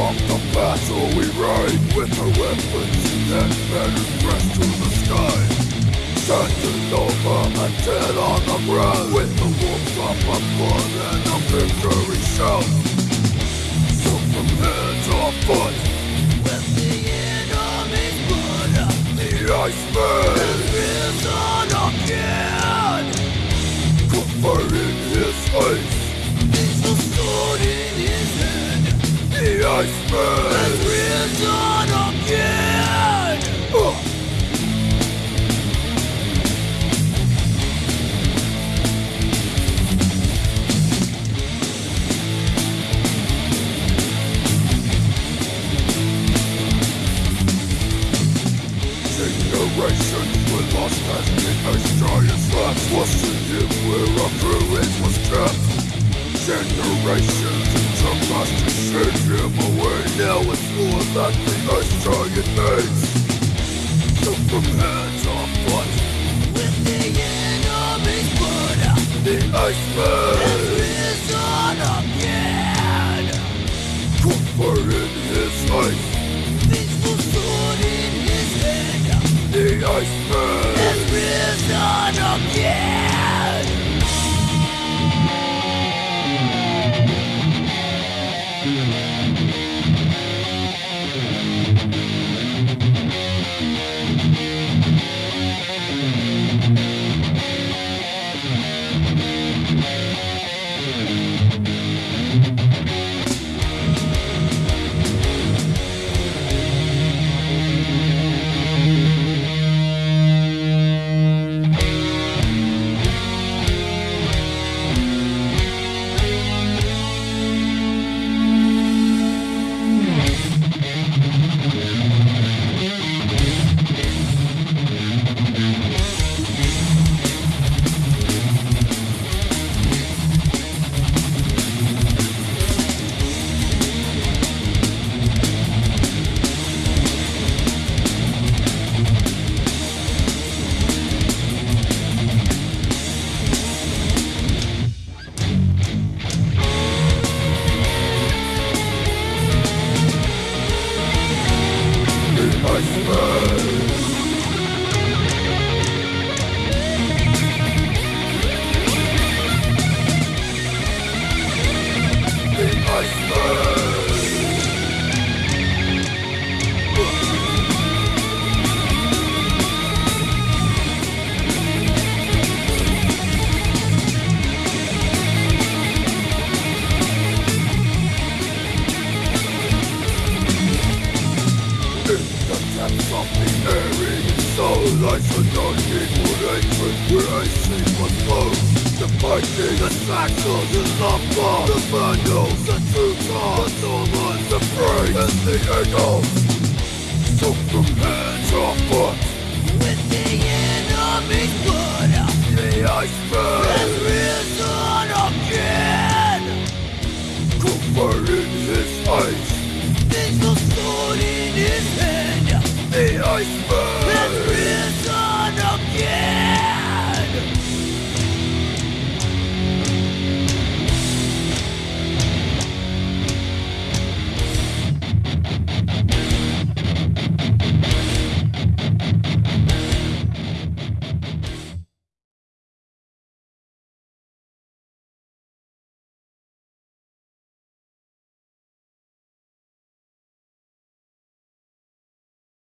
castle we ride with our weapons and banners pressed to the sky. Standing over and dead on the ground with the drop of blood and a victory shout. So from head to foot, With the enemy's blood the Iceman Generations took us to shake him away. Now it's more that the ice giant makes. So from head to foot, With the enemy's blood the Iceman has risen again. covered in his. There's a sword in his hand The Iceman a non-equal hatred where I see what flows The fighting, the saxons, the lumber The vandals, the Teutons, the Normans, the Frey, and the Eagles So from head to foot, With the enemy's blood the has Iceman risen again. Covered in his ice There's sword in his hand The has Again.